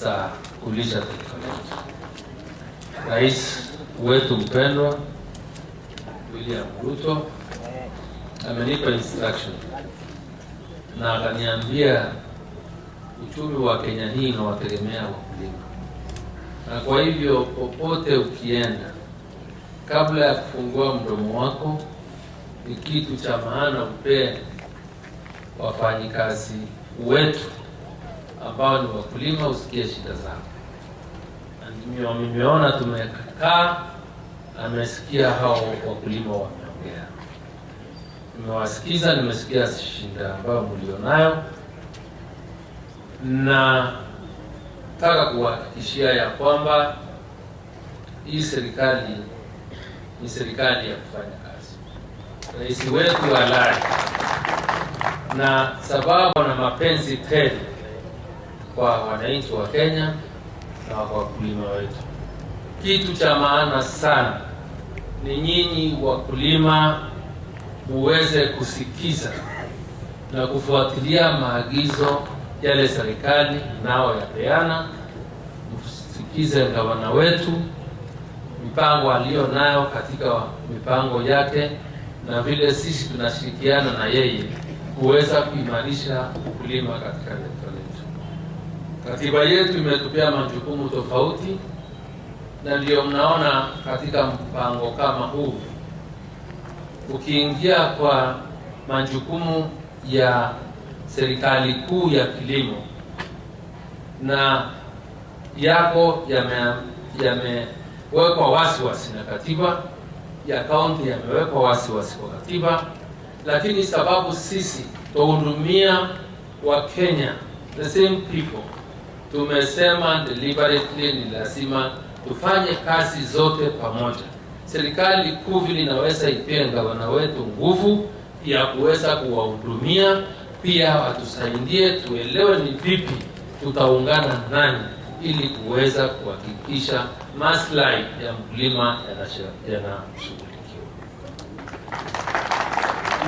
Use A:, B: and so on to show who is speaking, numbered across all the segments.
A: za kulisha taifa letu. Rais wetu mpendwa William Ruto amenipa instruction na akaniambia uchumi wa Kenya hii unawategemea wakulima, na kwa hivyo popote ukienda, kabla ya kufungua mdomo wako, ni kitu cha maana upee wafanyikazi wetu ambao ni wakulima, usikie shida zao. Na nimeona tumekaa, amesikia hao wakulima wameongea, nimewasikiza, nimesikia shida ambayo mlionayo, na nataka kuhakikishia ya kwamba hii serikali ni serikali ya kufanya kazi. Rais wetu alai na sababu na mapenzi tele kwa wananchi wa Kenya na kwa wakulima wetu. Kitu cha maana sana ni nyinyi wakulima muweze kusikiza na kufuatilia maagizo yale serikali nao yapeana. Msikize gavana wetu mipango aliyo nayo katika mipango yake, na vile sisi tunashirikiana na yeye kuweza kuimarisha ukulima katika. Katiba yetu imetupia majukumu tofauti, na ndio mnaona katika mpango kama huu, ukiingia kwa majukumu ya serikali kuu ya kilimo na yako yamewekwa yame wasiwasi na katiba ya kaunti yamewekwa wasiwasi kwa katiba, lakini sababu sisi tuhudumia wa Kenya the same people, tumesema deliberately ni lazima tufanye kazi zote pamoja. Serikali kuu vile inaweza ipia gavana wetu nguvu ya kuweza kuwahudumia, pia watusaidie tuelewe ni vipi tutaungana nani ili kuweza kuhakikisha maslahi ya mkulima yanashughulikiwa.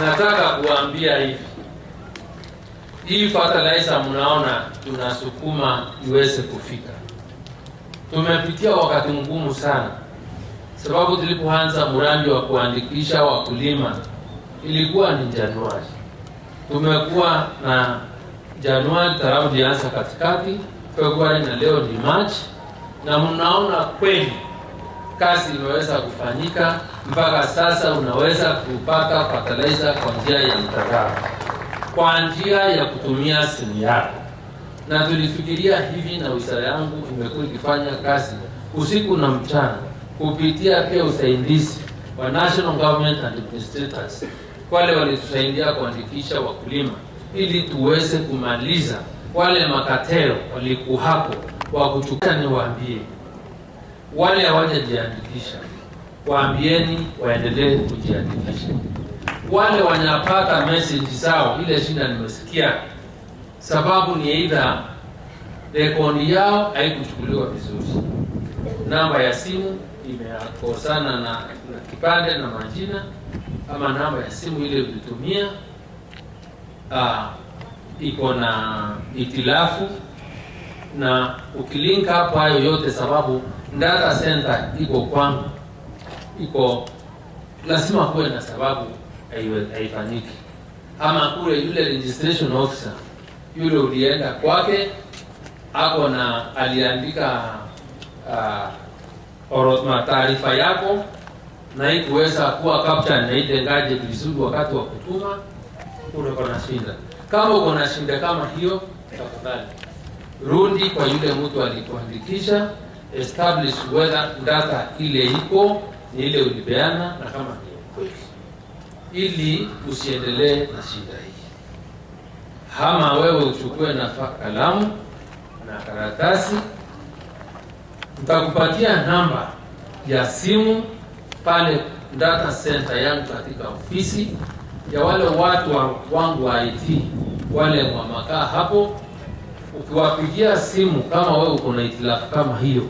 A: Nataka kuambia hivi, hii fertilizer mnaona tunasukuma iweze kufika. Tumepitia wakati mgumu sana, sababu tulipoanza mradi wa kuandikisha wakulima ilikuwa ni Januari. Tumekuwa na Januari tarabu ilianza katikati, Februari na leo ni Machi, na mnaona kweli kazi imeweza kufanyika mpaka sasa. Unaweza kupata fertilizer kwa njia ya mtandao, kwa njia ya kutumia simu yako, na tulifikiria hivi, na wizara yangu imekuwa ikifanya kazi usiku na mchana kupitia pia usaidizi wa National Government and Administrators, wale walitusaidia kuandikisha wakulima ili tuweze kumaliza wale makatero walikuhapo hapo wa kuchukua. Niwaambie wale hawajajiandikisha, waambieni waendelee kujiandikisha. Wale wanapata message zao, ile shida nimesikia, sababu ni aidha rekodi yao haikuchukuliwa vizuri, namba ya simu imekosana na, na kipande na majina, ama namba ya simu ile ulitumia uh, iko na itilafu na ukilink hapo hayo yote, sababu data center iko kwangu, iko lazima kuwe na sababu haifanyiki, ama kule yule registration officer yule ulienda kwake ako na aliandika uh, taarifa yako na ikuweza kuwa captain na itengaje vizuri wakati wa kutuma, uko na shinda. Kama uko na shinda kama hiyo, tafadhali rudi kwa yule mtu alikuandikisha, establish whether data ile iko ni ile ulipeana na kama ni kweli, ili usiendelee na shida hii. Hama wewe uchukue na kalamu na karatasi, nitakupatia namba ya simu pale data center yangu katika ofisi ya wale watu wangu wa IT wale wamakaa hapo. Ukiwapigia simu kama wewe uko na itilafu kama hiyo,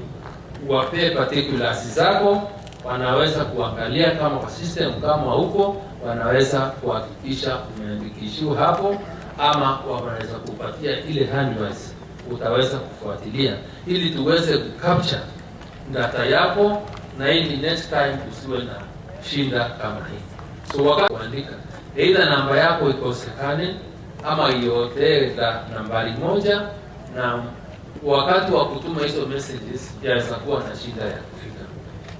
A: uwapee particulars zako, wanaweza kuangalia kama kwa system kama huko, wanaweza kuhakikisha umeandikishiwa hapo, ama wanaweza kupatia ile handwise utaweza kufuatilia ili tuweze kucapture data yako na ili next time usiwe na shinda kama hii. So wakati kuandika either namba yako ikosekane ama iotee nambari moja, na wakati wa kutuma hizo messages yaweza kuwa na shida ya.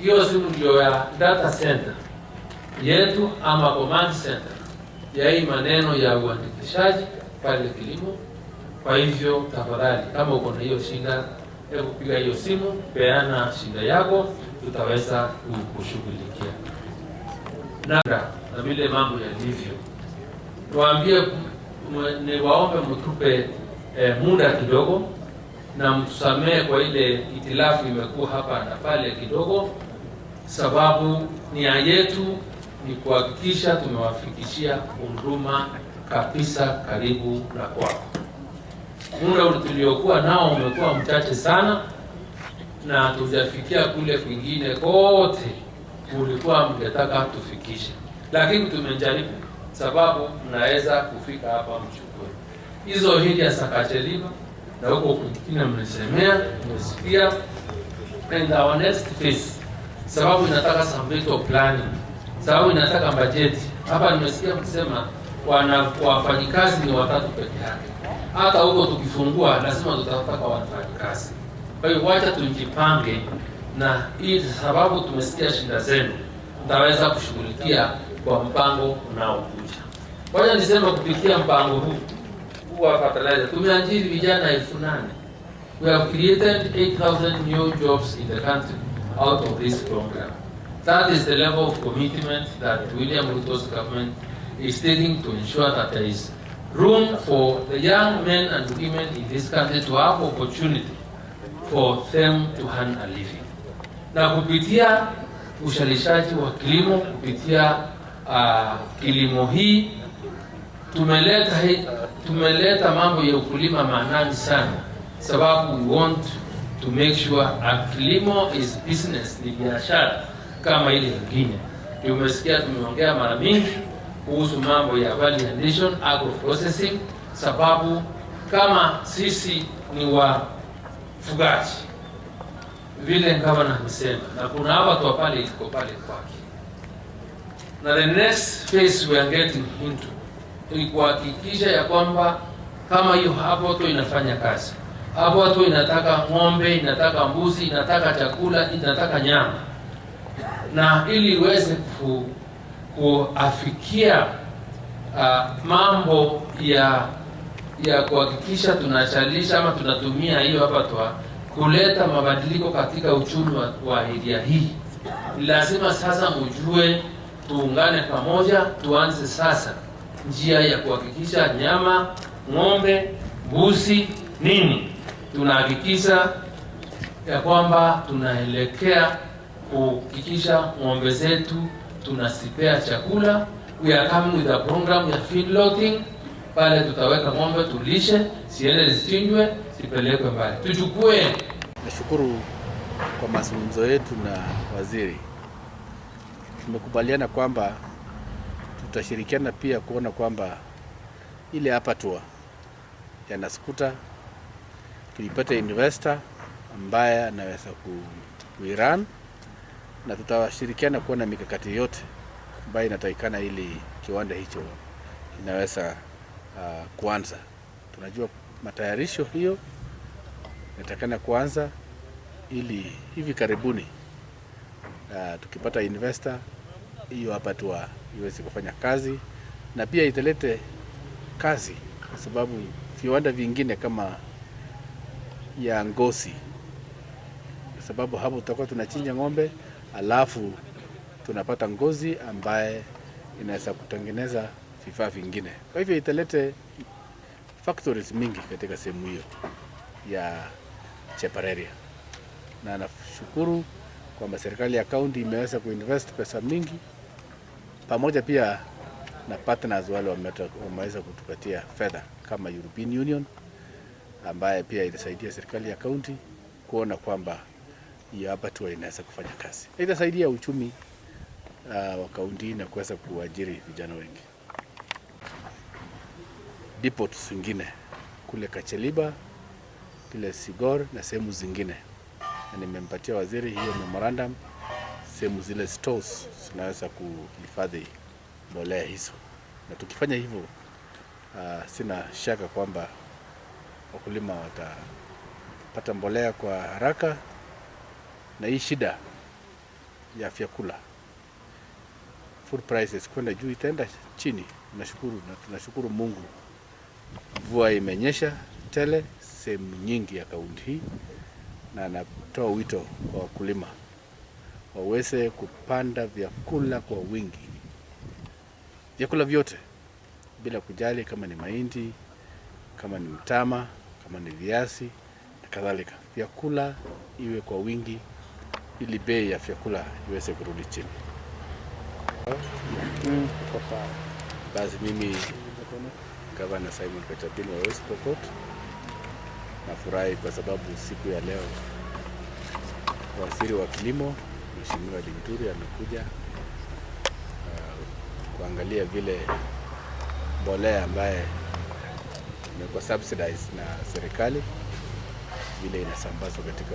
A: Hiyo simu ndio ya data center. Yetu ama command center. Ya hii maneno ya uandikishaji pale kilimo. Kwa hivyo tafadhali, kama uko na hiyo shida, hebu piga hiyo simu, peana shida yako, tutaweza kushughulikia na na vile mambo yalivyo. Tuambie, niwaombe mtupe eh, muda kidogo na mtusamehe kwa ile itilafu imekuwa hapa na pale kidogo, sababu nia yetu ni kuhakikisha tumewafikishia huduma kabisa karibu na kwako. Muda tuliokuwa nao umekuwa mchache sana, na tujafikia kule kwingine kote ulikuwa mngetaka tufikishe, lakini tumejaribu, sababu mnaweza kufika hapa mchukue. Hizo hili ya Sakachelima na huko kwingine mmesemea, mmesikia, and next phase, sababu inataka some plani, sababu inataka bajeti. Hapa nimesikia mkisema wana wafanyikazi ni watatu peke yake, hata huko tukifungua lazima tutataka wafanyikazi. Kwa hiyo wacha tujipange, na hii sababu tumesikia shida zenu, tutaweza kushughulikia kwa mpango unaokuja. Wacha nisema kupitia mpango huu wa fertilizer tumeajiri vijana elfu nane. We have created 8,000 new jobs in the country out of this program. That is the level of commitment that William Ruto's government is taking to ensure that there is room for the young men and women in this country to have opportunity for them to earn a living. Na kupitia ushalishaji wa kilimo, kupitia uh, kilimo hii tumeleta tumeleta mambo ya ukulima maanani sana, sababu we want to make sure kilimo is business, ni biashara kama ile nyingine. Tumesikia tumeongea mara mingi kuhusu mambo ya value addition, agro processing, sababu kama sisi ni wafugaji vile gavana amesema, na kuna hapa tu pale iko pale kwake, na the next phase we are getting into ni kuhakikisha ya kwamba kama hiyo hapo tu inafanya kazi hapo watu inataka ng'ombe, inataka mbuzi, inataka chakula, inataka nyama, na ili iweze ku, kuafikia uh, mambo ya ya kuhakikisha tunachalisha ama tunatumia hiyo hapa twa kuleta mabadiliko katika uchumi wa, wa area hii, lazima sasa ujue tuungane pamoja, tuanze sasa njia ya kuhakikisha nyama, ng'ombe, mbuzi, nini, tunahakikisha ya kwamba tunaelekea kuhakikisha ng'ombe zetu tunasipea chakula. We are coming with a program ya feedlotting, pale tutaweka ng'ombe tulishe, siende zichinjwe, zipelekwe mbali, tuchukue.
B: Nashukuru kwa mazungumzo yetu na waziri, tumekubaliana kwamba tutashirikiana pia kuona kwamba ile hapa tua ya Naskuta tulipata investor ambaye anaweza kuiran na tutawashirikiana kuona mikakati yote ambayo inatakikana ili kiwanda hicho inaweza uh, kuanza. Tunajua matayarisho hiyo inatakikana kuanza ili hivi karibuni uh, tukipata investor hiyo hapa tu iweze kufanya kazi na pia italete kazi, kwa sababu viwanda vingine kama ya ngozi, kwa sababu hapo tutakuwa tunachinja ng'ombe alafu tunapata ngozi ambaye inaweza kutengeneza vifaa vingine. Kwa hivyo italete factories mingi katika sehemu hiyo ya Chepareria, na nashukuru kwamba serikali ya kaunti imeweza kuinvest pesa mingi pamoja pia na partners wale wameweza kutupatia fedha kama European Union ambaye pia itasaidia serikali ya kaunti kuona kwamba hiyo hapa tu inaweza kufanya kazi. Itasaidia uchumi uh, wa kaunti na kuweza kuajiri vijana wengi. Depots zingine kule Kacheliba, kule Sigor na sehemu zingine, na nimempatia waziri hiyo memorandum, sehemu zile stores zinaweza kuhifadhi mbolea hizo, na tukifanya hivyo uh, sina shaka kwamba wakulima watapata mbolea kwa haraka na hii shida ya vyakula. Food prices kwenda juu itaenda chini. Nashukuru na tunashukuru Mungu, mvua imenyesha tele sehemu nyingi ya kaunti hii, na anatoa wito kwa wakulima waweze kupanda vyakula kwa wingi, vyakula vyote bila kujali kama ni mahindi, kama ni mtama, kama ni viazi na kadhalika. Vyakula iwe kwa wingi ili bei ya vyakula iweze kurudi chini. Basi mimi Gavana Simon Kachapin wa West Pokot nafurahi kwa sababu siku ya leo waziri wa kilimo Mheshimiwa Linturi amekuja uh, kuangalia vile mbolea ambaye imekuwa subsidized na serikali vile inasambazwa katika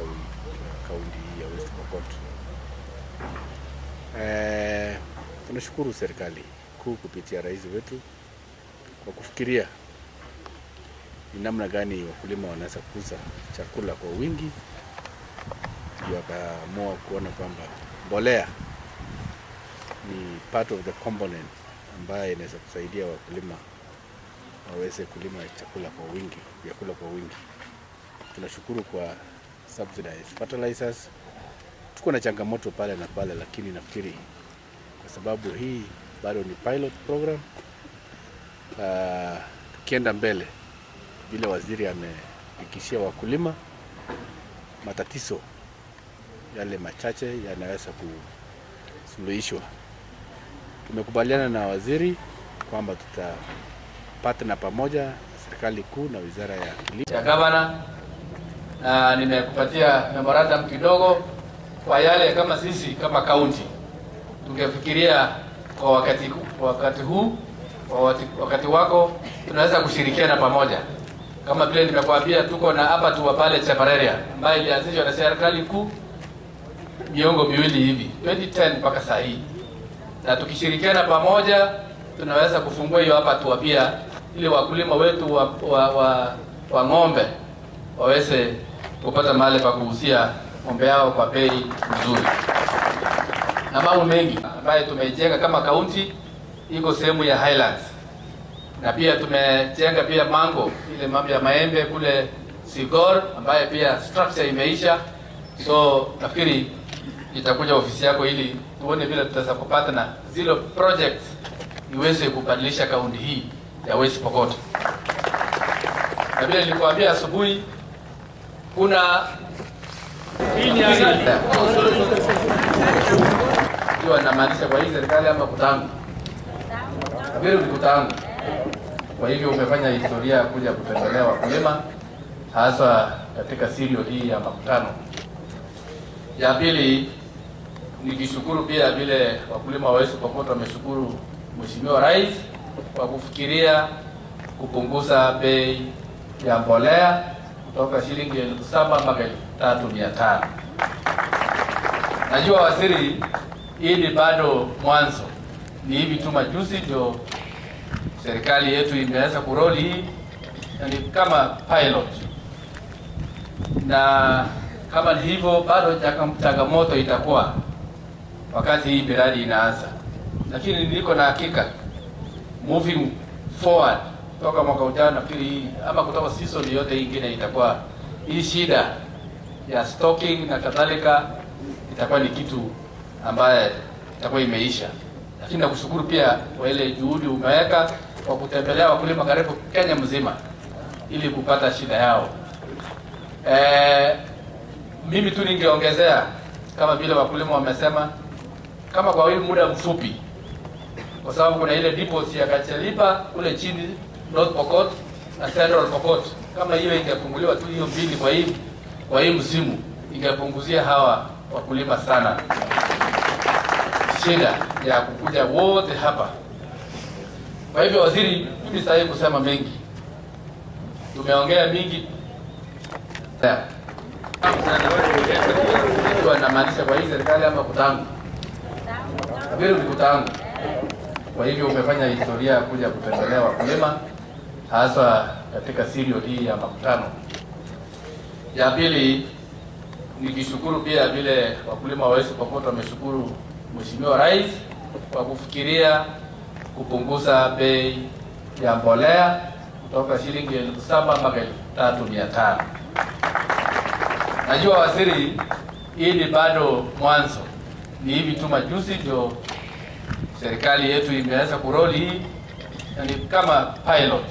B: kaunti hii ya West Pokot. Eh, tunashukuru serikali kuu kupitia rais wetu kwa kufikiria ni namna gani wakulima wanaweza kuuza chakula kwa wingi, ndio akaamua kuona kwamba mbolea ni part of the component ambayo inaweza kusaidia wakulima waweze kulima chakula kwa wingi, vyakula kwa wingi. Tunashukuru kwa subsidized fertilizers. Tuko na changamoto pale na pale, lakini nafikiri kwa sababu hii bado ni pilot program uh, tukienda mbele vile waziri amehakikishia wakulima, matatizo yale machache yanaweza kusuluhishwa. Tumekubaliana na waziri kwamba tutapatana pamoja serikali kuu na wizara ya kilimo.
C: Gavana na nimekupatia memorandum kidogo kwa yale kama sisi kama kaunti tungefikiria kwa wakati, kwa wakati huu kwa wakati, wakati wako tunaweza kushirikiana pamoja. Kama vile nimekuambia, tuko na hapa tu pale Chepareria ambayo ilianzishwa na serikali kuu miongo miwili hivi 2010 mpaka saa hii, na tukishirikiana pamoja tunaweza kufungua hiyo hapa tu pia, ili wakulima wetu wa, wa, wa, wa ng'ombe waweze kupata mahali pa kuhusia ng'ombe yao kwa bei nzuri, na mambo mengi ambayo tumejenga kama kaunti iko sehemu ya Highlands. Na pia tumejenga pia mango ile mambo ya maembe kule Sigor ambaye pia structure imeisha, so nafikiri itakuja ofisi yako ili tuone vile tutaweza kupata na zile projects iweze kubadilisha kaunti hii ya West Pokot. Na vile nilikwambia asubuhi, kuna hii ni ikiwa namaanisha kwa hii serikali ama kutangu vile kutangu kwa hivyo umefanya historia ya kuja kutembelea wakulima hasa katika sirio hii ya makutano. Ya pili, nikishukuru pia vile wakulima wa West Pokot wameshukuru Mheshimiwa Rais kwa kufikiria kupunguza bei ya mbolea kutoka shilingi elfu saba mpaka elfu tatu mia tano. Najua waziri, hii ni bado mwanzo, ni hivi tu majuzi ndio serikali yetu imeweza kuroli hii yani ni kama pilot, na kama ni hivyo, bado changamoto itakuwa wakati hii miradi inaanza, lakini niko na hakika moving forward toka mwaka ujao, nafikiri hii ama kutoka season yote ingine itakuwa hii shida ya stocking na kadhalika itakuwa ni kitu ambaye itakuwa imeisha, lakini nakushukuru pia kwa ile juhudi umeweka kwa kutembelea wakulima karibu Kenya mzima ili kupata shida yao. E, mimi tu ningeongezea kama vile wakulima wamesema, kama kwa hii muda mfupi, kwa sababu kuna ile deposit ya Kachalipa kule chini North Pokot na Central Pokot, kama hiyo ingefunguliwa tu hiyo mbili kwa hii kwa hii msimu, ingepunguzia hawa wakulima sana. Shida ya kukuja wote hapa. Kwa hivyo, waziri, mimi sitaki kusema mengi, tumeongea mingi. Anamaanisha kwa hii serikali ama kutangu? Vile ni kutangu. Kwa hivyo umefanya historia ya kuja kutembelea wakulima hasa katika sirio hii ya makutano. Ya pili nikishukuru pia vile wakulima wa West Pokot wameshukuru Mheshimiwa Rais kwa kufikiria kupunguza bei ya mbolea kutoka shilingi elfu saba mpaka elfu tatu mia tano. Najua waziri, hii ni bado mwanzo, ni hivi tu majuzi ndio serikali yetu imeanza kuroli hii, ni kama pilot,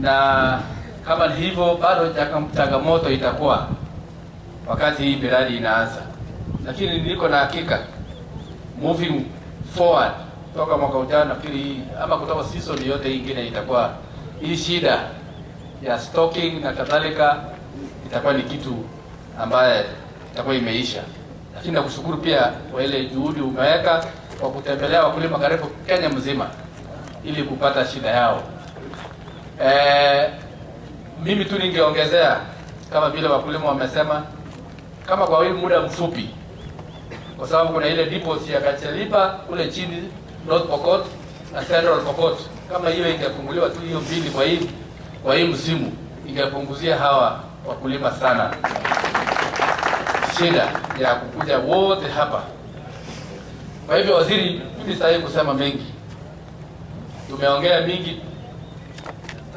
C: na kama ni hivyo bado changamoto itakuwa wakati hii miradi inaanza, lakini niko na hakika moving forward toka mwaka ujao, nafikiri ama kutoka season yote ingine itakuwa hii shida ya stocking na kadhalika itakuwa ni kitu ambaye itakuwa imeisha. Lakini nakushukuru pia kwa ile juhudi umeweka kwa kutembelea wakulima karibu Kenya mzima ili kupata shida yao. E, mimi tu ningeongezea kama vile wakulima wamesema, kama kwa hii muda mfupi, kwa sababu kuna ile depots ya Kachelipa kule chini North Pokot na Central Pokot, kama hiyo ingefunguliwa tu hiyo mbili kwa hii kwa hii msimu, ingepunguzia hawa wakulima sana shida ya kukuja wote hapa. Kwa hivyo, waziri, mimi kusema mengi, tumeongea mingi